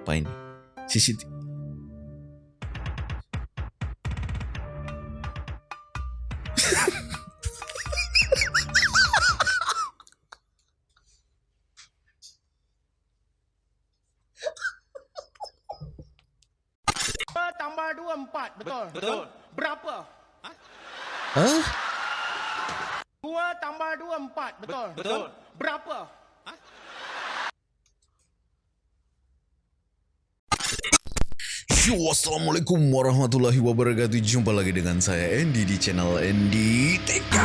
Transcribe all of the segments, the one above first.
Apa ini? Assalamualaikum warahmatullahi wabarakatuh. Jumpa lagi dengan saya Andy di channel Andy TK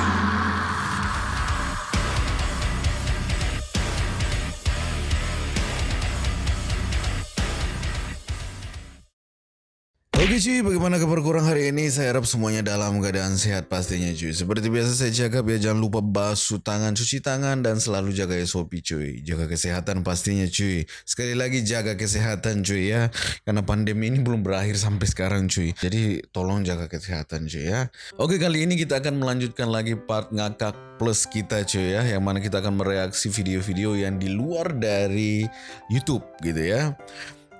cuy, bagaimana kabar kurang hari ini? Saya harap semuanya dalam keadaan sehat pastinya cuy. Seperti biasa saya jaga ya jangan lupa basuh tangan, cuci tangan dan selalu jaga SOP cuy. Jaga kesehatan pastinya cuy. Sekali lagi jaga kesehatan cuy ya. Karena pandemi ini belum berakhir sampai sekarang cuy. Jadi tolong jaga kesehatan cuy ya. Oke kali ini kita akan melanjutkan lagi part ngakak plus kita cuy ya. Yang mana kita akan mereaksi video-video yang di luar dari YouTube gitu ya.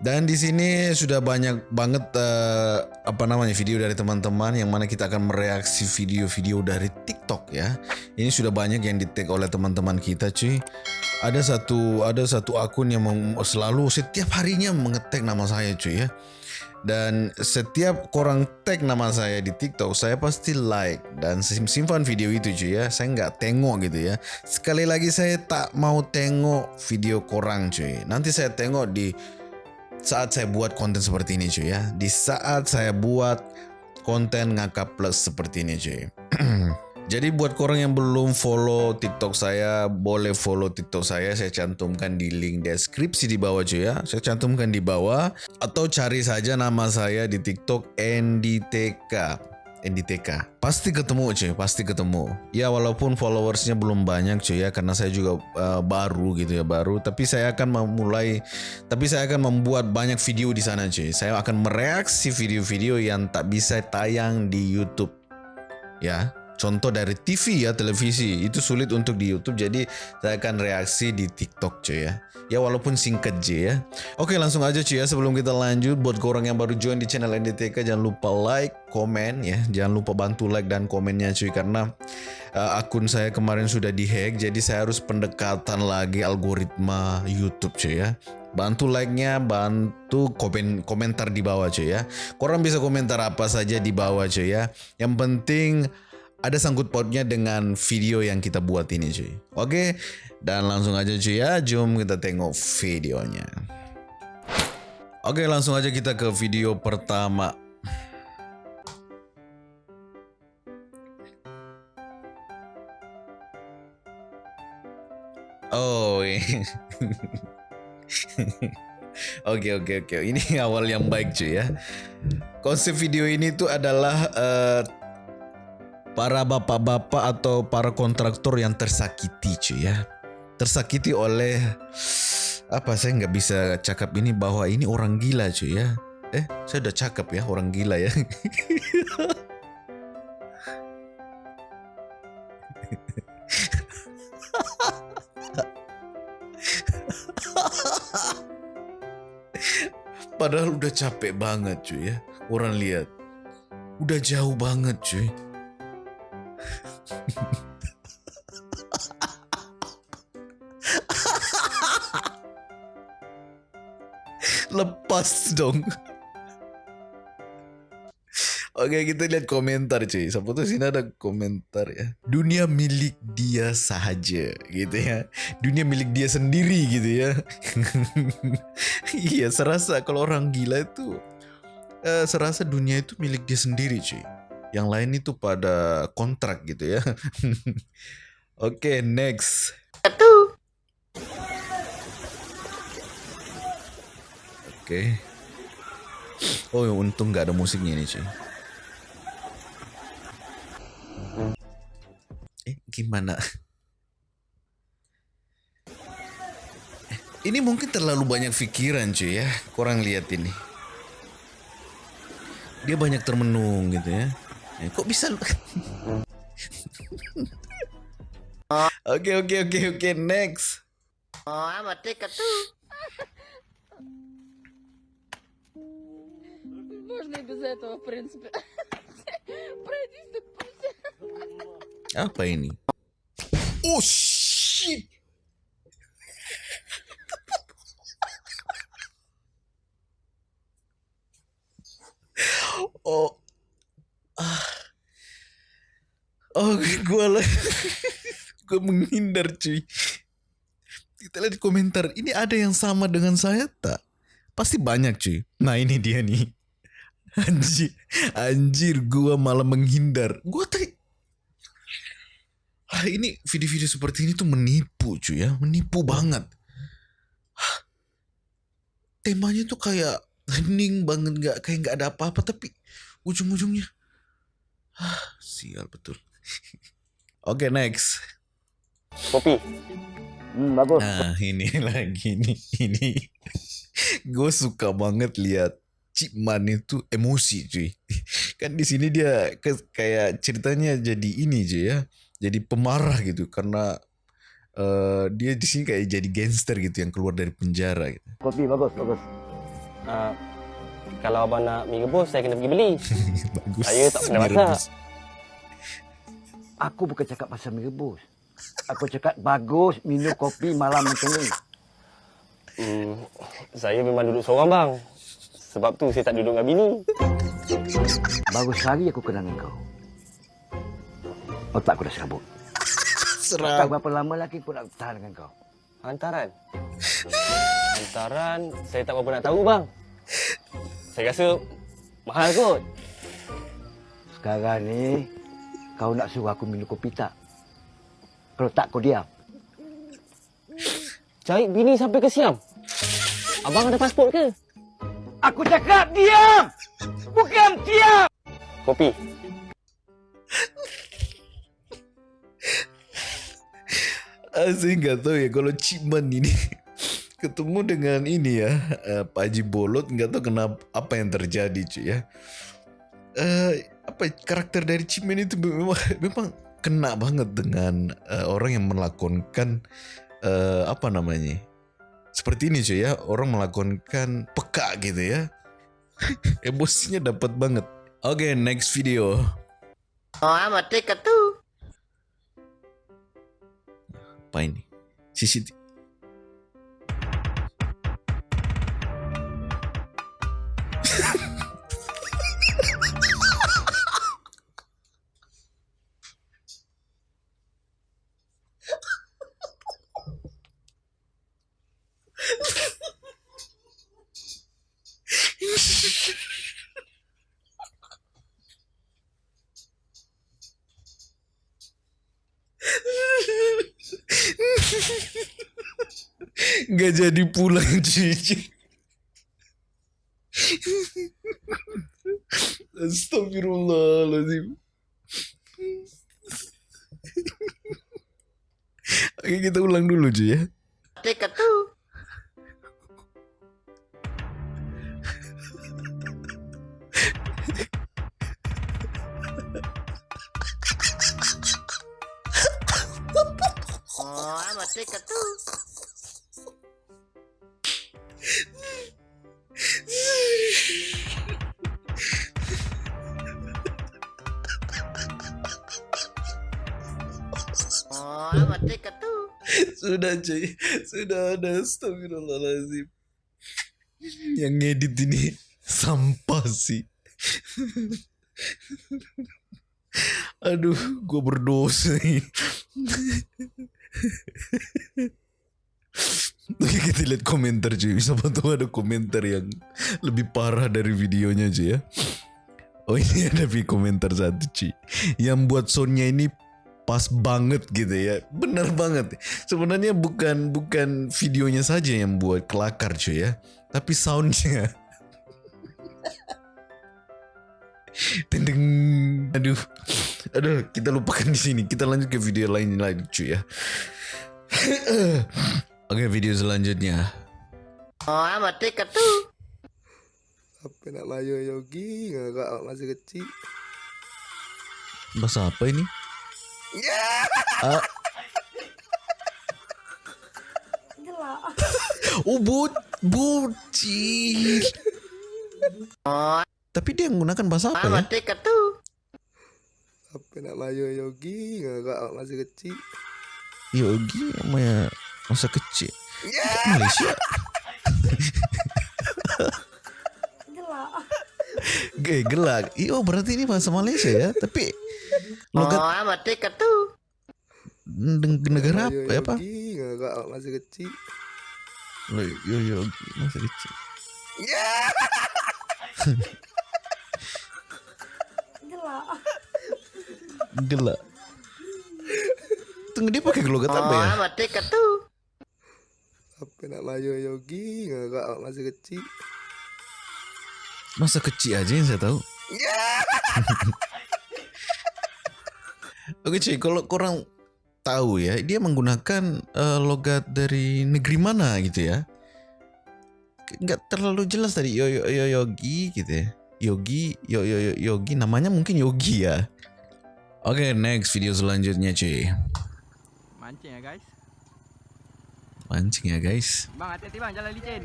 Dan di sini sudah banyak banget eh, apa namanya video dari teman-teman yang mana kita akan mereaksi video-video dari TikTok ya. Ini sudah banyak yang di tag oleh teman-teman kita cuy. Ada satu ada satu akun yang selalu setiap harinya mengetek nama saya cuy ya. Dan setiap korang tag nama saya di TikTok, saya pasti like dan sim- simpan video itu cuy ya. Saya nggak tengok gitu ya. Sekali lagi saya tak mau tengok video korang cuy. Nanti saya tengok di saat saya buat konten seperti ini cuy ya. Di saat saya buat konten ngakak plus seperti ini cuy. Jadi buat korang yang belum follow TikTok saya, boleh follow TikTok saya. Saya cantumkan di link deskripsi di bawah cuy ya. Saya cantumkan di bawah atau cari saja nama saya di TikTok NDTK. NDTK pasti ketemu cuy pasti ketemu. Ya walaupun followersnya belum banyak cuy ya karena saya juga uh, baru gitu ya baru. Tapi saya akan memulai tapi saya akan membuat banyak video di sana cuy. Saya akan mereaksi video-video yang tak bisa tayang di YouTube ya contoh dari TV ya televisi. Itu sulit untuk di YouTube jadi saya akan reaksi di TikTok cuy ya. Ya walaupun singkat J ya. Oke langsung aja cuy ya sebelum kita lanjut. Buat orang yang baru join di channel NDTK jangan lupa like komen ya. Jangan lupa bantu like dan komennya cuy karena uh, akun saya kemarin sudah dihack jadi saya harus pendekatan lagi algoritma YouTube cuy ya. Bantu like-nya, bantu komen komentar di bawah cuy ya. Korang bisa komentar apa saja di bawah cuy ya. Yang penting ada sangkut pautnya dengan video yang kita buat ini cuy. Oke, dan langsung aja cuy ya, jom kita tengok videonya. Oke, langsung aja kita ke video pertama. Oh, Oke oke oke. Ini awal yang baik cuy ya. Konsep video ini tuh adalah uh, para bapak-bapak atau para kontraktor yang tersakiti cuy ya. Tersakiti oleh apa saya nggak bisa cakap ini bahwa ini orang gila cuy ya. Eh, saya udah cakap ya orang gila ya. Padahal udah capek banget cuy ya. Orang lihat. Udah jauh banget cuy. Lepas dong. Oke kita lihat komentar cuy. Tuh sini ada komentar ya. Dunia milik dia saja gitu ya. Dunia milik dia sendiri gitu ya. iya serasa kalau orang gila itu eh, serasa dunia itu milik dia sendiri cuy. Yang lain itu pada kontrak gitu ya. Oke next. Oke. Oh untung nggak ada musiknya ini cuy. Eh, gimana? Eh, Ini mungkin terlalu banyak pikiran cuy ya. Kurang lihat ini. Dia banyak termenung gitu ya. Eh, kok bisa lu- Oke oke oke oke next. Oh, I'm a ticket too. должны без этого, в принципе. Пройтись так пусть. Apa ini? Oh shit! Oh, oh, gue lah, gue menghindar cuy. Kita lihat di komentar, ini ada yang sama dengan saya tak? Pasti banyak cuy. Nah ini dia nih. Anjir, anjir, gue malah menghindar. Gue tadi Ah, ini video-video seperti ini tuh menipu cuy ya, menipu banget. Temanya tuh kayak hening banget, nggak kayak nggak ada apa-apa, tapi ujung-ujungnya, ah sial betul. Oke next. Kopi. Hmm, bagus. Nah ini lagi nih, ini gue suka banget lihat Cipman itu emosi cuy. Kan di sini dia ke- kayak ceritanya jadi ini cuy ya, jadi pemarah gitu karena eh, dia di sini kayak jadi gangster gitu yang keluar dari penjara gitu. Kopi bagus, bagus. Ah, kalau abang nak mie rebus, saya kena pergi beli. Bagus. Saya tak pernah masak. Aku bukan cakap pasal mie rebus. Aku cakap bagus minum kopi malam macam ni. Hmm, saya memang duduk seorang bang. Sebab tu saya tak duduk dengan bini. Baru sehari aku kenal dengan kau. Otak aku dah serabut. Tak Serang. berapa lama lagi aku nak tahan dengan kau. Hantaran. Hantaran, saya tak berapa nak tahu bang. Saya rasa mahal kot. Sekarang ni kau nak suruh aku minum kopi tak? Kalau tak kau diam. Cari bini sampai ke Siam. Abang ada pasport ke? Aku cakap diam! Bukan diam! Kopi. Saya nggak tahu ya kalau Cipman ini ketemu dengan ini ya eh, Pak Haji Bolot nggak tahu kenapa apa yang terjadi cuy ya. Eh apa karakter dari Cipman itu memang memang kena banget dengan eh, orang yang melakonkan eh, apa namanya seperti ini cuy ya orang melakonkan peka gitu ya emosinya dapat banget. Oke next video. Oh, amat tiket tu. Apa ini? CCTV. Nggak jadi pulang cuy. Astagfirullahaladzim. Oke kita ulang dulu cuy ya. Tiket tu. Oh, amat tiket tu. Oh, Sudah cuy. Sudah ada astagfirullahaladzim. Yang ngedit ini sampah sih. Aduh, gue berdosa nih. Oke kita lihat komentar cuy Siapa tahu ada komentar yang Lebih parah dari videonya cuy ya Oh ini ada di komentar satu cuy Yang buat soundnya ini Pas banget gitu ya. Bener banget. Sebenarnya bukan Bukan videonya saja yang buat kelakar cuy ya. Tapi soundnya. Tendeng Aduh. Aduh kita lupakan di sini. Kita lanjut ke video lain lagi cuy ya. Oke video selanjutnya. Oh, amat tiket tu. Apa nak layo Yogi? Awak masih kecil. Bahasa apa ini? Ah. Oh, bu bocil. Oh, Tapi dia menggunakan bahasa apa ya? Apa nak layo Yogi ngakak masih kecil. Yogi sama masa kecil. Malaysia. Gelak. gelak. Iyo berarti ini bahasa Malaysia ya. Tapi logat Neg- negara apa ya apa? Yogi ngakak masih kecil. Loh, Yo Yogi masa kecil. Gelak. Tunggu dia pakai logat apa ya? Apa nak layo Yogi ngakak masih kecil. Masa kecil aja yang saya tahu. Oke cuy, kalau kurang tahu ya, dia menggunakan eh, logat dari negeri mana gitu ya? Nggak terlalu jelas tadi yo yo yo yogi gitu ya. Yogi, yo yo yo yogi, namanya mungkin yogi ya. Oke, next video selanjutnya cuy. Mancing ya guys. Mancing ya guys. Bang hati-hati bang jalan licin.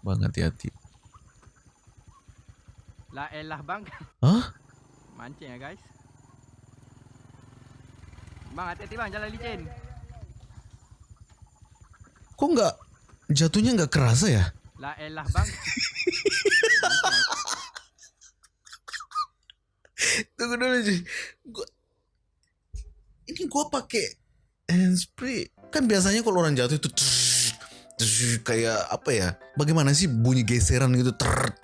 Bang hati-hati. Lah elah bang. Hah? Mancing ya guys. Bang hati-hati bang jalan licin. Kok nggak jatuhnya nggak kerasa ya? Lah elah bang. Tunggu dulu cuy. Gua... Ini gua pakai handspray. Kan biasanya kalau orang jatuh itu kayak apa ya? Bagaimana sih bunyi geseran gitu ter.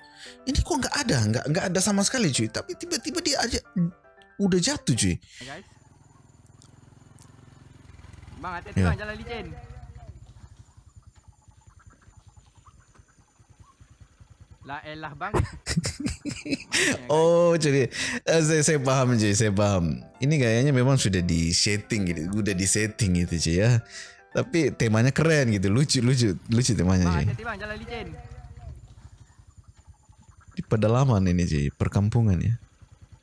Ini kok nggak ada, nggak nggak ada sama sekali cuy. Tapi tiba-tiba dia aja udah jatuh cuy. Guys. Bang hati-hati Ya. bang jalan licin. Lah elah bang. Ya, guys. Oh jadi eh, saya saya paham cuy, saya paham. Ini kayaknya memang sudah di setting gitu, udah di setting gitu cuy ya. Tapi temanya keren gitu, lucu lucu lucu temanya Bang cuy. hati-hati bang jalan licin. Pedalaman ini cuy, perkampungan ya.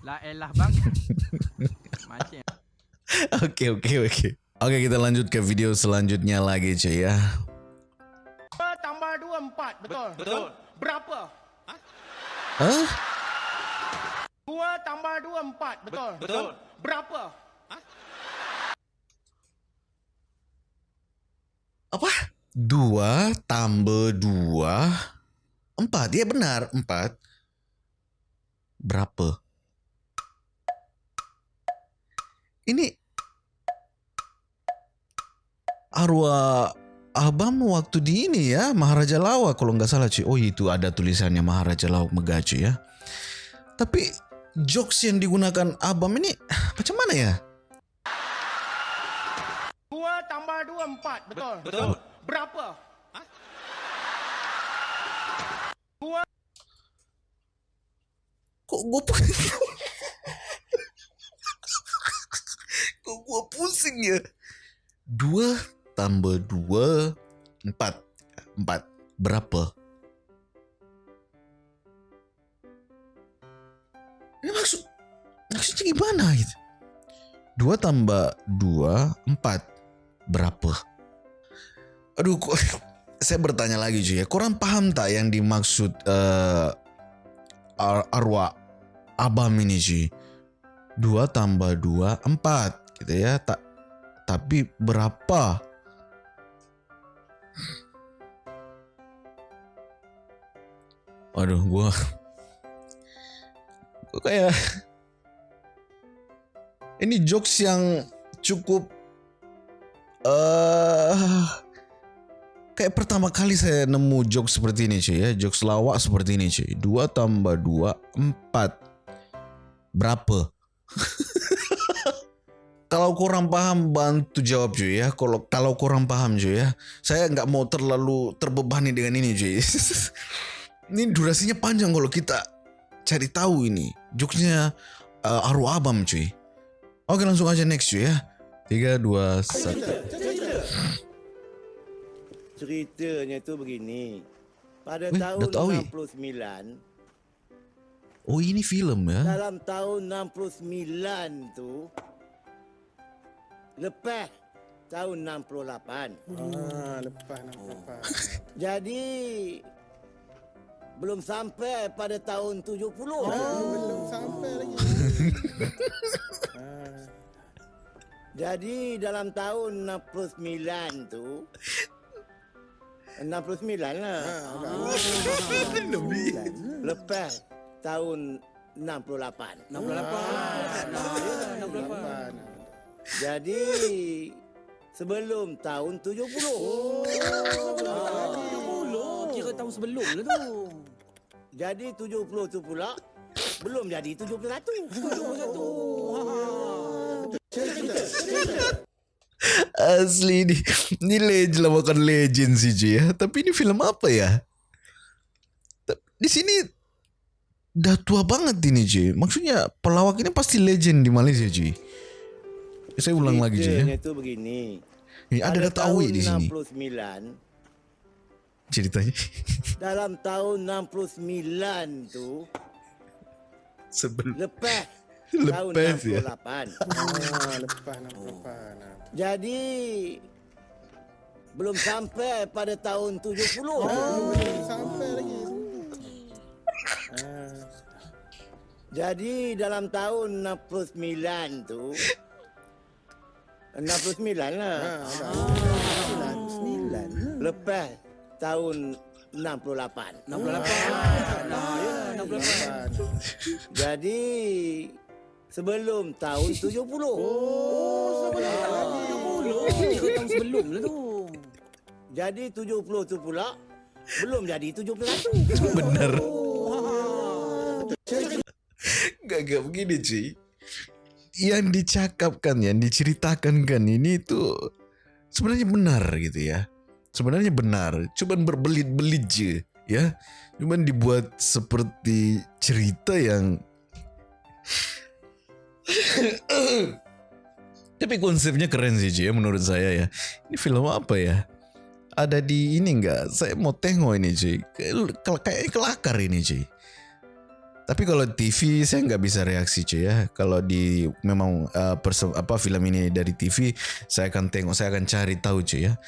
Lah elah bang. Oke oke oke. Oke kita lanjut ke video selanjutnya lagi cuy ya. Dua tambah dua empat betul. Betul. Berapa? Hah? Dua tambah dua empat betul. Betul. Berapa? Apa? Dua tambah dua empat. Ya benar empat. Berapa? Ini arwah Abam waktu di ini ya Maharaja Lawak kalau nggak salah cuy. Oh itu ada tulisannya Maharaja Lawak Megacu ya. Tapi jokes yang digunakan Abam ini macam mana ya? Dua tambah dua empat betul. Betul. Berapa? Gue Kok gue pusing ya? Dua tambah dua empat empat berapa? Ini maksud maksudnya gimana gitu? Dua tambah dua empat berapa? Aduh kok saya bertanya lagi cuy ya. Kurang paham tak yang dimaksud eh, ar- arwah abam ini cuy. Dua tambah dua empat gitu ya. Tak tapi berapa? Waduh, gua gua kayak ini jokes yang cukup eh kayak pertama kali saya nemu jokes seperti ini cuy ya, jokes lawak seperti ini cuy. Dua tambah dua empat berapa? kalau kurang paham bantu jawab cuy ya. Kalau kalau kurang paham cuy ya, saya nggak mau terlalu terbebani dengan ini cuy. ini durasinya panjang kalau kita cari tahu ini jokesnya uh, arwah abam cuy. Oke langsung aja next cuy ya. Tiga dua satu. Ceritanya tu begini. Pada Weh, tahun Dato' Awi. 69, Oh ini film ya? dalam tahun 69 tu lepas tahun 68. Ah, lepas nak lepas. Jadi belum sampai pada tahun 70. Oh, belum sampai lagi. Jadi dalam tahun 69 tu 69 lah. Lebih. Lepas tahun 68. 68. Jadi sebelum tahun 70. Oh, Oh, kira tahun sebelum lah tu. Jadi 70 tu pula belum jadi 71. 71. Asli ini, ini legend lah bukan legend sih cuy ya. Tapi ini film apa ya? Di sini udah tua banget ini cuy. Maksudnya pelawak ini pasti legend di Malaysia cuy. Saya ulang lagi cuy ya. Ceritanya tu begini. Ini ada Pada data awet di sini 69 ceritanya. dalam tahun 69 tu Sebelum lepas Lepas ya. tahun 68. Ah, lepas 68. ah. Jadi belum sampai pada tahun 70. Belum sampai lagi. Jadi dalam tahun 69 tu 69 lah. Ah, 69. Lepas tahun 68. 68. Nah, ya, 68. Jadi sebelum tahun 70. Oh, Kira tahun sebelum lah tu. Jadi 70 tu pula belum jadi 71. benar. Gak gak begini cuy. Yang dicakapkan, yang diceritakan kan ini tuh sebenarnya benar gitu ya. Sebenarnya benar, cuman berbelit-belit je ya. Cuman dibuat seperti cerita yang Tapi konsepnya keren sih cuy ya menurut saya ya. Ini film apa ya? Ada di ini enggak? Saya mau tengok ini cuy. Kayak kayak kelakar ini cuy. Tapi kalau TV saya nggak bisa reaksi cuy ya. Kalau di memang uh, perse- apa film ini dari TV, saya akan tengok, saya akan cari tahu cuy ya.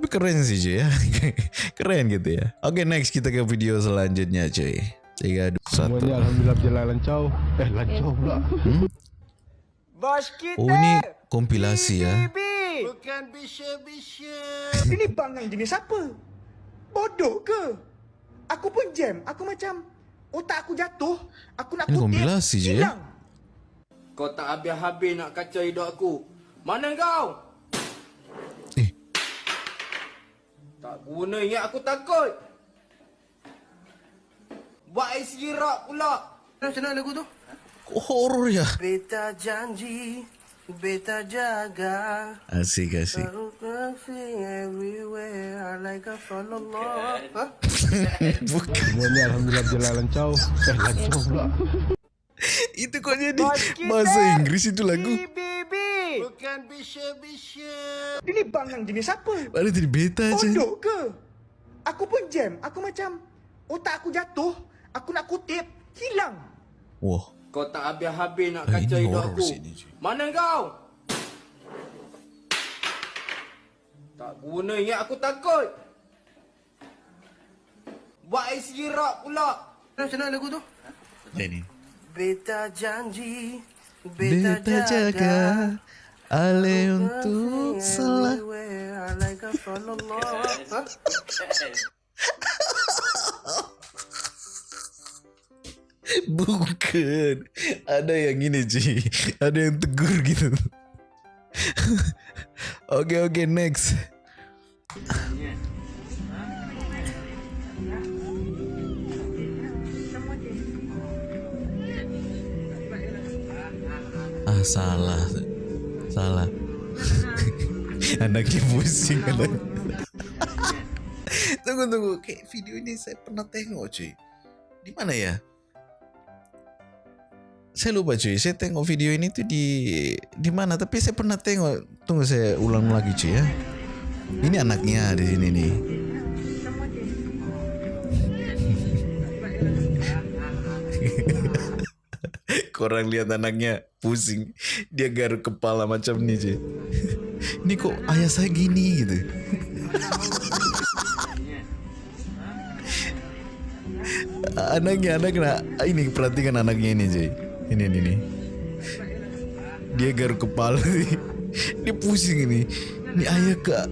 Tapi keren sih cuy ya. keren gitu ya. Oke next kita ke video selanjutnya cuy. Tiga, dua, satu. Semuanya Alhamdulillah berjalan lancau. Eh, lancau pula. Bos kita. Oh ini kompilasi ya. Bukan bisha-bisha. Ini bang yang jenis apa? Bodoh ke? Aku pun jam. Aku macam otak aku jatuh. Aku nak Ini kutip. kompilasi je, ya? hilang. Kau tak habis-habis nak kacau hidup aku. Mana kau? Eh. Tak guna ingat aku takut. Buat ICG rock pula. Macam mana lagu tu? Horor ya? Beta janji, beta jaga. Asik asik. Bukan. Semuanya Alhamdulillah berjalan lancau. Eh, lancau pula. Itu kok jadi bahasa Inggris itu lagu. Bibi. Bukan bisha-bisha. Ini bang yang jenis apa? Mana tadi beta aja. Bodoh ke? Aku pun jam. Aku macam otak aku jatuh. Aku nak kutip. Hilang. Wah. Kau tak habis-habis nak Eh, kacau hidup aku. sih ni, cuy. Mana kau? Tak guna ingat aku takut. Buat ICG rock pula. Macam mana lagu tu? Ini. Beta janji, Beta jaga Ale untuk salah Bukan. Ada yang ini Ci Ada yang tegur gitu. Oke oke next. Ah salah. Salah. Anaknya pusing. Anak. Tunggu tunggu. Kayak video ini saya pernah tengok cuy. Di mana ya saya lupa cuy, saya tengok video ini tuh di di mana tapi saya pernah tengok. Tunggu saya ulang lagi cuy ya. Ini anaknya di sini nih. Korang lihat anaknya pusing, dia garuk kepala macam nih cuy. Ini kok ayah saya gini gitu. Anaknya anak nak ini perhatikan anaknya ini cuy. Ini ini ini. Dia garuk kepala nih. Dia pusing ini. Ini ayah kak.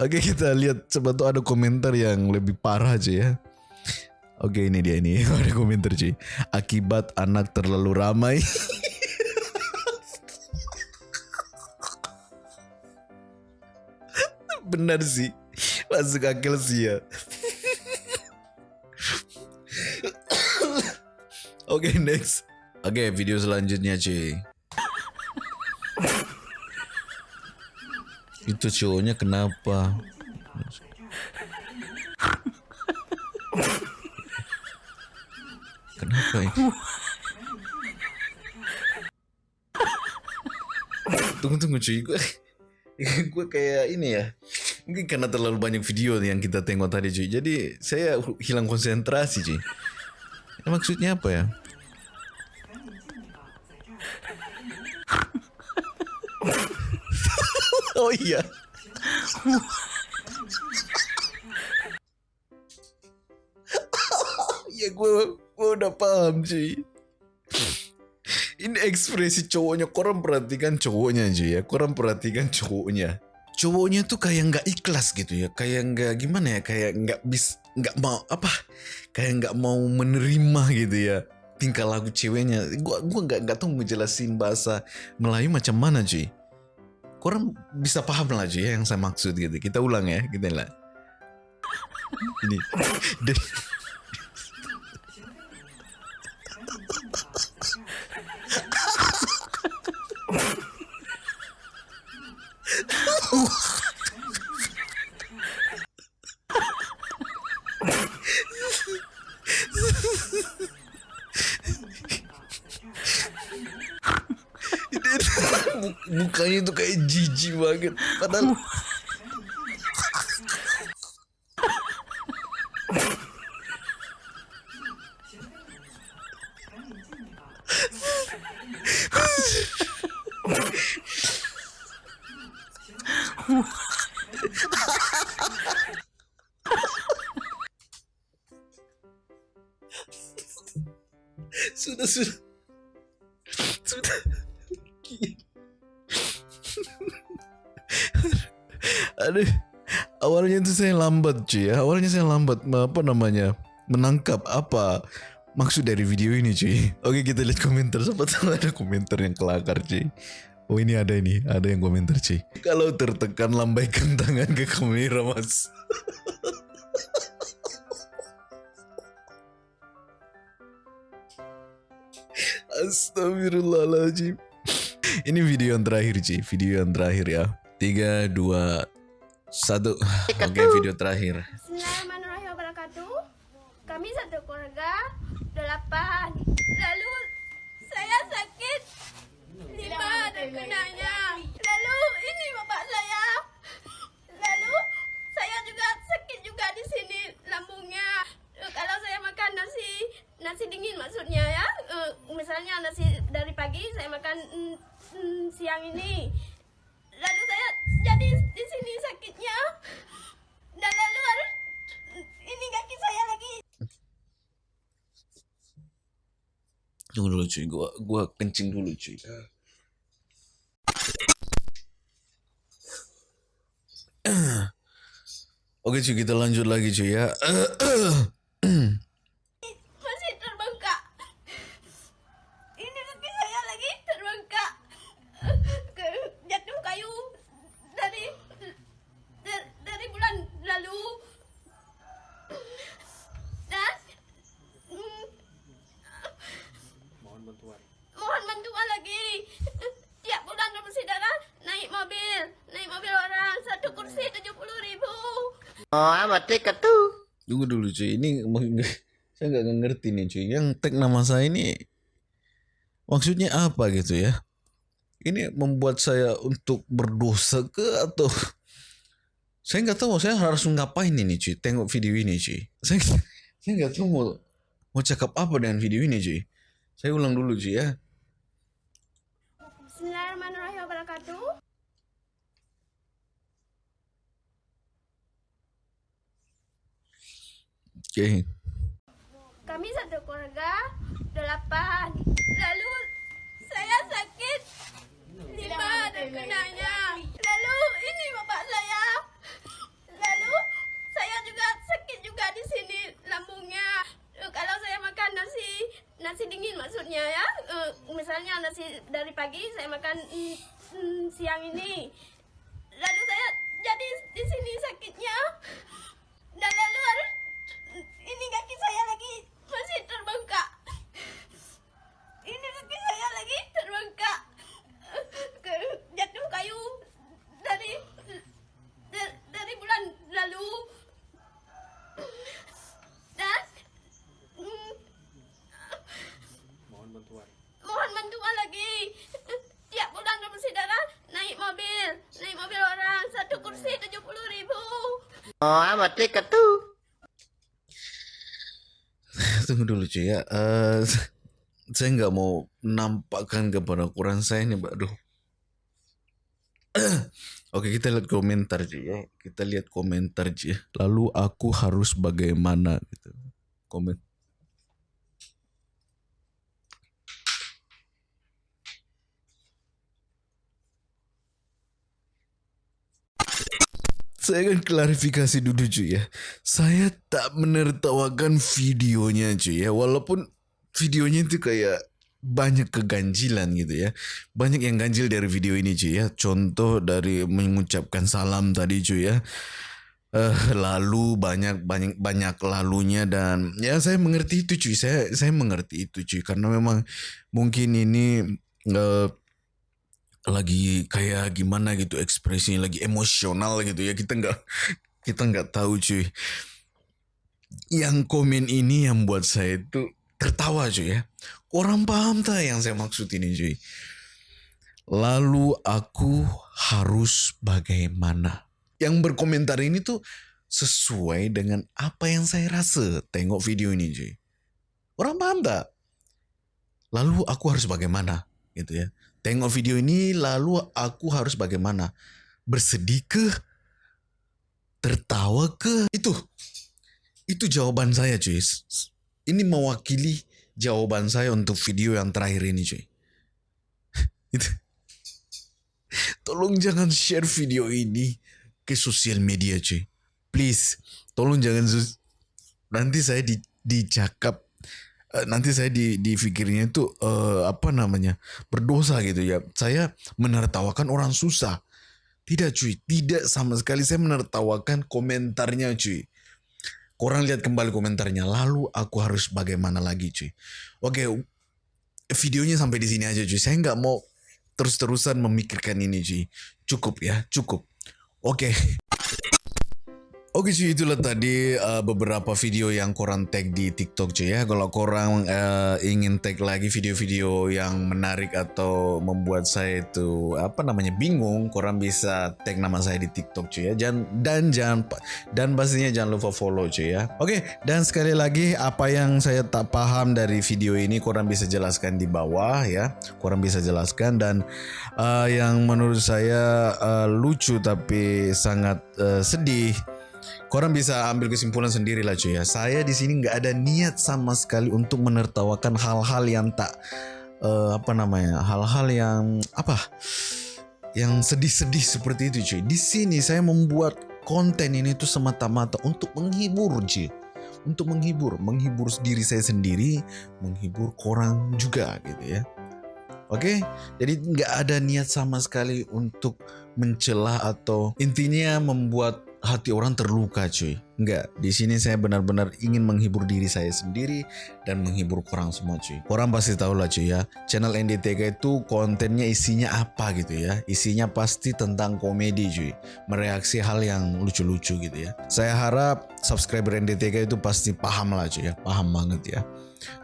Oke kita lihat coba tuh ada komentar yang lebih parah cuy ya. Oke ini dia ini ada komentar cuy. Akibat anak terlalu ramai. Benar sih. Masuk akal sih ya. Oke next. Oke video selanjutnya cuy. Itu cowoknya kenapa? Kenapa ini? Tunggu tunggu cuy, gue gue kayak ini ya. Mungkin karena terlalu banyak video yang kita tengok tadi cuy. Jadi saya hilang konsentrasi cuy. Ya, maksudnya apa ya? oh iya. ya gue gue udah paham cuy. Ini ekspresi cowoknya, korang perhatikan cowoknya cuy ya, korang perhatikan cowoknya. Cowoknya tuh kayak nggak ikhlas gitu ya, kayak nggak gimana ya, kayak nggak bis, nggak mau apa, kayak nggak mau menerima gitu ya tingkah laku ceweknya. Gua gua nggak nggak tahu ngejelasin bahasa Melayu macam mana cuy. Korang bisa paham lah cuy ya yang saya maksud gitu. Kita ulang ya, kita lah. Ini. Dia- Dia tuh mukanya tuh kayak jijik banget. Padahal Aduh, awalnya itu saya lambat cuy ya. Awalnya saya lambat apa namanya menangkap apa maksud dari video ini cuy. Oke kita lihat komentar. Tahu ada komentar yang kelakar cuy. Oh ini ada ini, ada yang komentar cuy. Kalau tertekan lambaikan tangan ke kamera mas. Astagfirullahaladzim. Ini video yang terakhir Ci, video yang terakhir ya. Tiga, dua, satu. Oke video terakhir. Bismillahirrahmanirrahim wabarakatuh. Kami satu keluarga delapan. Lalu saya sakit lima terkenanya. Lalu ini bapak saya. Lalu saya juga sakit juga di sini lambungnya. Eh, Kalau saya makan nasi nasi dingin maksudnya ya. Eh, Misalnya nasi dari pagi saya makan mm, mm, siang ini. Jadi di sini sakitnya. Dan lalu ini kaki saya lagi. Tunggu dulu cuy, gua gua kencing dulu cuy. Oke cuy, kita lanjut lagi cuy ya. Masih terbengkak. Ini kaki saya lagi terbengkak. Ke- Jatuh kayu dari dari, dari bulan lalu. Dan mm, mohon bantuan lagi. Tiap bulan bersih darah naik mobil, naik mobil orang satu kursi tujuh puluh ribu. Tunggu dulu cuy, ini saya nggak ngerti nih cuy. Yang tag nama saya ini maksudnya apa gitu ya? Ini membuat saya untuk berdosa ke atau saya nggak tahu saya harus ngapain ini cuy. Tengok video ini cuy. Saya saya nggak tahu mau mau cakap apa dengan video ini cuy. Saya ulang dulu cuy ya. Bismillahirrahmanirrahim wabarakatuh. Oke. Kami satu keluarga delapan. Lalu saya sakit lima terkenanya. Lalu ini bapak saya. Lalu saya juga sakit juga di sini lambungnya. Eh, Kalau saya makan nasi nasi dingin maksudnya ya. Eh, Misalnya nasi dari pagi saya makan mm, mm, siang ini. Lalu saya jadi di sini sakitnya. Dan lalu harus ini kaki saya lagi masih terbengkak. Ini kaki saya lagi terbengkak. Ke- Jatuh kayu dari da- dari bulan lalu. Dan mm, mohon bantuan lagi. Tiap bulan bersih darah naik mobil, naik mobil orang satu kursi tujuh puluh ribu. Tiket tuh. Tunggu dulu cuy ya. Eh, saya nggak mau nampakkan kepada kurang saya nih, Mbak. Aduh. Oke, kita lihat komentar cuy ya. Kita lihat komentar cuy. Lalu aku harus bagaimana gitu. Komen. Saya akan klarifikasi dulu cuy ya. Saya tak menertawakan videonya cuy ya. Walaupun videonya itu kayak banyak keganjilan gitu ya. Banyak yang ganjil dari video ini cuy ya. Contoh dari mengucapkan salam tadi cuy ya. Eh lalu banyak banyak banyak lalunya dan ya saya mengerti itu cuy. Saya saya mengerti itu cuy karena memang mungkin ini eh, lagi kayak gimana gitu ekspresinya lagi emosional gitu ya. Kita nggak kita nggak tahu cuy. Yang komen ini yang buat saya itu tertawa cuy ya. Orang paham tak yang saya maksud ini cuy? Lalu aku harus bagaimana? Yang berkomentar ini tuh sesuai dengan apa yang saya rasa tengok video ini cuy. Orang paham tak? Lalu aku harus bagaimana? Gitu ya tengok video ini lalu aku harus bagaimana bersedih ke tertawa ke itu itu jawaban saya cuy ini mewakili jawaban saya untuk video yang terakhir ini cuy itu tolong jangan share video ini ke sosial media cuy please tolong jangan nanti saya di dicakap eh, nanti saya di difikirnya itu eh, apa namanya berdosa gitu ya. Saya menertawakan orang susah. Tidak cuy tidak sama sekali. Saya menertawakan komentarnya cuy. Korang lihat kembali komentarnya. Lalu aku harus bagaimana lagi cuy? Oke videonya sampai di sini aja cuy. Saya nggak mau terus-terusan memikirkan ini cuy. Cukup ya cukup. Oke Oke cuy itulah tadi uh, beberapa video yang korang tag di TikTok cuy ya. Kalau korang uh, ingin tag lagi video-video yang menarik atau membuat saya itu apa namanya bingung, korang bisa tag nama saya di TikTok cuy ya. Jangan dan jangan dan pastinya jangan lupa follow cuy ya. Oke dan sekali lagi apa yang saya tak paham dari video ini korang bisa jelaskan di bawah ya. Korang bisa jelaskan dan uh, yang menurut saya uh, lucu tapi sangat uh, sedih Korang bisa ambil kesimpulan sendiri lah cuy ya. Saya di sini nggak ada niat sama sekali untuk menertawakan hal-hal yang tak eh, apa namanya, hal-hal yang apa, yang sedih-sedih seperti itu cuy. Di sini saya membuat konten ini tuh semata-mata untuk menghibur cuy. Untuk menghibur, menghibur diri saya sendiri, menghibur korang juga gitu ya. Oke, jadi nggak ada niat sama sekali untuk mencela atau intinya membuat hati orang terluka cuy. Enggak, di sini saya benar-benar ingin menghibur diri saya sendiri dan menghibur korang semua cuy. Korang pasti tahu lah cuy ya, channel NDTK itu kontennya isinya apa gitu ya. Isinya pasti tentang komedi cuy. Mereaksi hal yang lucu-lucu gitu ya. Saya harap subscriber NDTK itu pasti paham lah cuy ya, paham banget ya.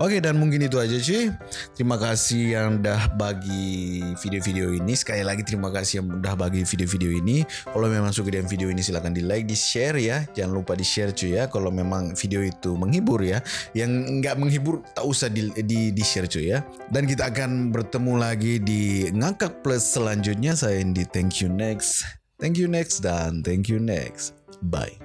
Oke dan mungkin itu aja cuy. Terima kasih yang udah bagi video-video ini. Sekali lagi terima kasih yang udah bagi video-video ini. Kalau memang suka dengan video ini silahkan di like, di share ya. Jangan lupa di share cuy ya. Kalau memang video itu menghibur ya. Yang nggak menghibur tak usah di, di, di share cuy ya. Dan kita akan bertemu lagi di ngakak plus selanjutnya. Saya Indi. Thank you next. Thank you next dan thank you next. Bye.